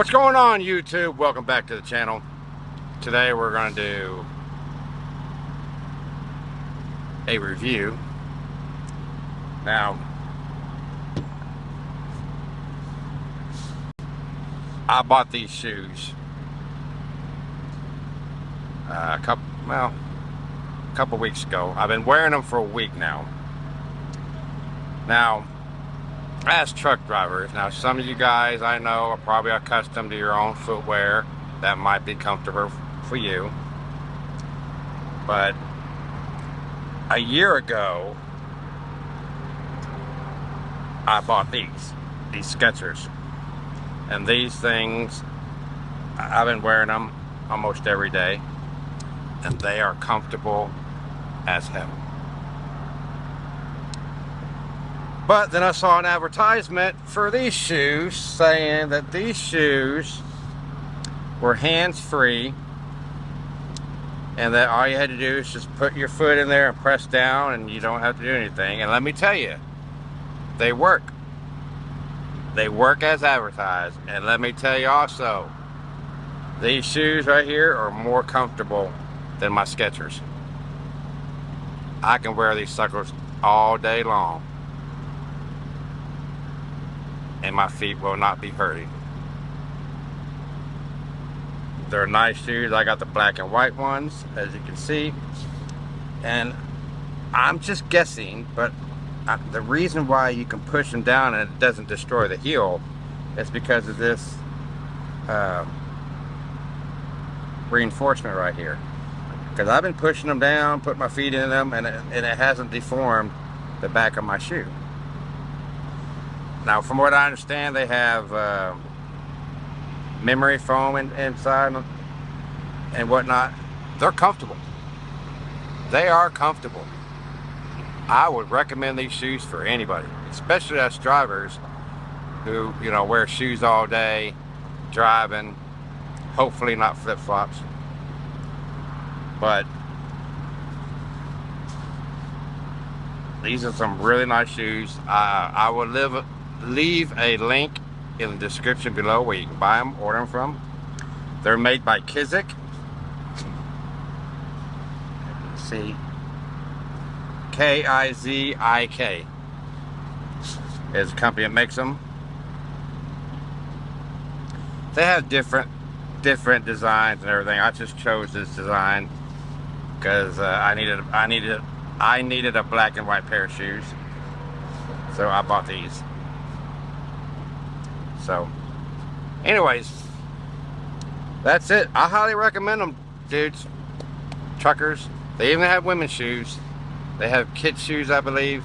What's going on YouTube? Welcome back to the channel. Today we're going to do a review. Now, I bought these shoes uh, a couple, well, a couple weeks ago. I've been wearing them for a week now. Now, as truck drivers, now some of you guys I know are probably accustomed to your own footwear that might be comfortable for you. But a year ago, I bought these, these Skechers. And these things, I've been wearing them almost every day. And they are comfortable as hell. But then I saw an advertisement for these shoes saying that these shoes were hands-free and that all you had to do is just put your foot in there and press down and you don't have to do anything. And let me tell you, they work. They work as advertised. And let me tell you also, these shoes right here are more comfortable than my Skechers. I can wear these suckers all day long and my feet will not be hurting. They're nice shoes. I got the black and white ones, as you can see. And I'm just guessing, but the reason why you can push them down and it doesn't destroy the heel is because of this uh, reinforcement right here. Because I've been pushing them down, put my feet in them, and it, and it hasn't deformed the back of my shoe. Now, from what I understand, they have uh, memory foam in, inside and whatnot. They're comfortable. They are comfortable. I would recommend these shoes for anybody, especially us drivers who, you know, wear shoes all day, driving, hopefully not flip-flops. But these are some really nice shoes. Uh, I would live leave a link in the description below where you can buy them, order them from. They're made by Kizik. See, K-I-Z-I-K is the company that makes them. They have different different designs and everything. I just chose this design because uh, I needed I needed I needed a black and white pair of shoes, so I bought these. So, anyways, that's it. I highly recommend them, dudes. Truckers. They even have women's shoes. They have kids shoes, I believe.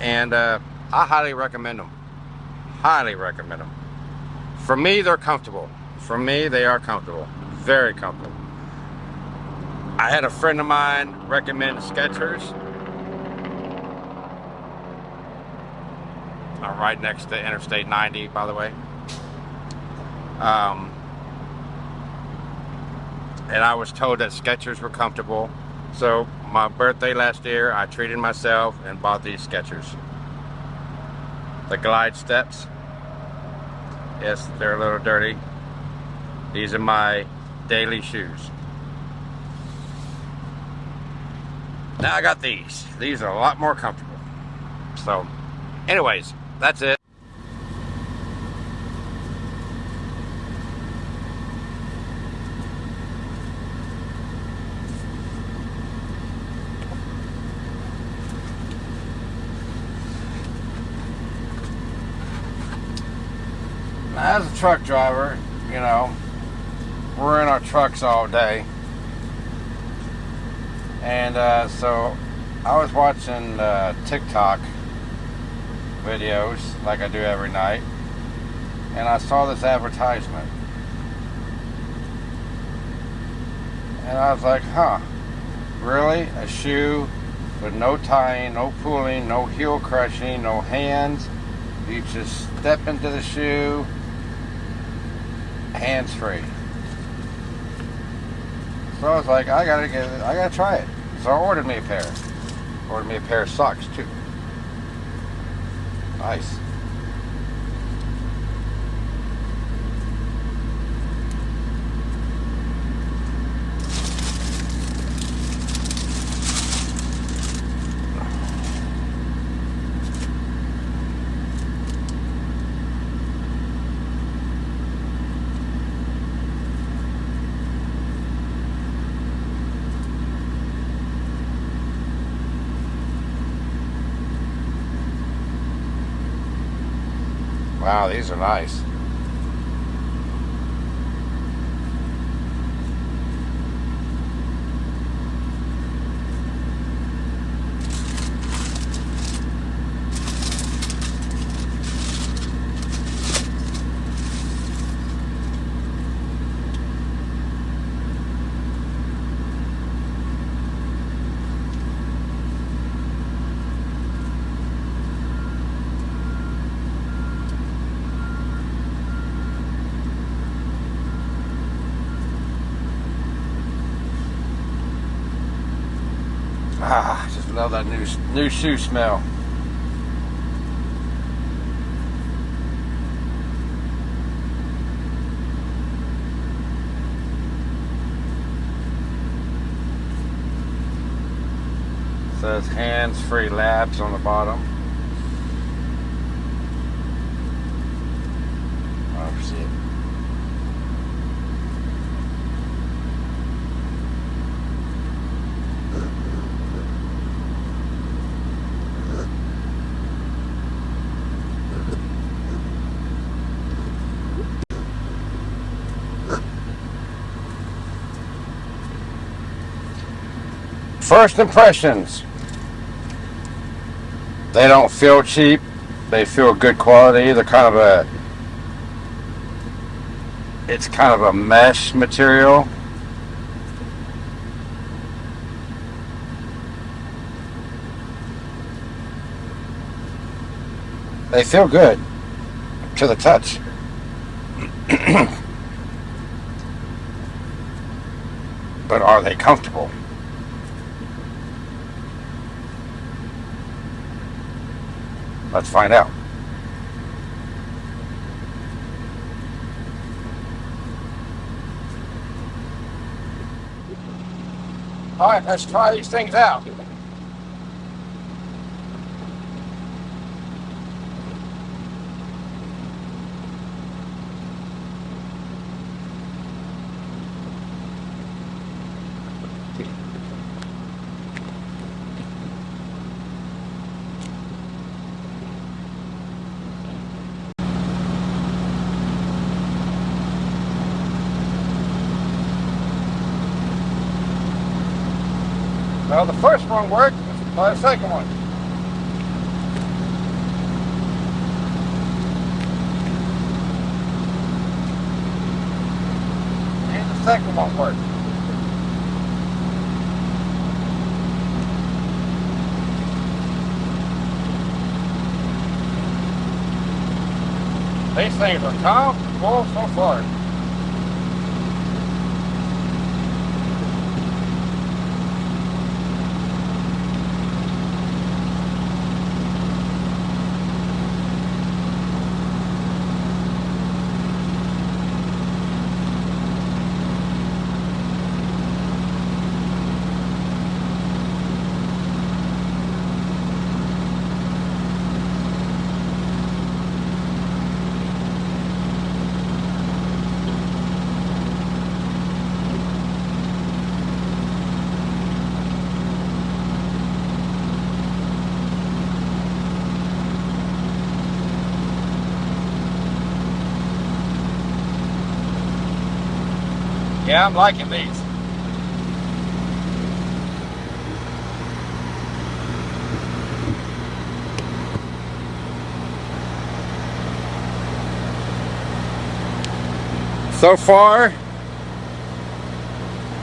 And uh, I highly recommend them. Highly recommend them. For me, they're comfortable. For me, they are comfortable. Very comfortable. I had a friend of mine recommend Skechers Right next to Interstate 90, by the way. Um, and I was told that Skechers were comfortable. So my birthday last year, I treated myself and bought these Skechers. The Glide Steps. Yes, they're a little dirty. These are my daily shoes. Now I got these. These are a lot more comfortable. So, anyways, that's it. As a truck driver, you know, we're in our trucks all day. And uh, so I was watching uh, TikTok videos like I do every night. And I saw this advertisement. And I was like huh really? A shoe with no tying no pulling no heel crushing no hands? You just step into the shoe hands free. So I was like I gotta get it I gotta try it. So I ordered me a pair. Ordered me a pair of socks too Nice. Wow, these are nice. Love that new new shoe smell. Says hands-free labs on the bottom. Oh, see it. First impressions. They don't feel cheap. They feel good quality. They're kind of a it's kind of a mesh material. They feel good to the touch. but are they comfortable? Let's find out. All right, let's try these things out. Well, the first one worked, but the second one. And the second one worked. These things are comfortable so far. Yeah, I'm liking these. So far,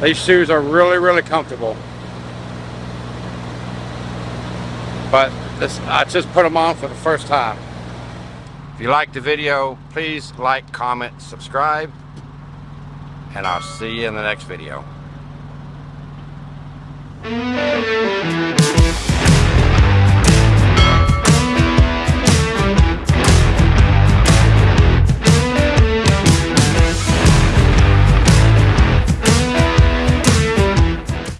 these shoes are really, really comfortable. But this, I just put them on for the first time. If you liked the video, please like, comment, subscribe and I'll see you in the next video.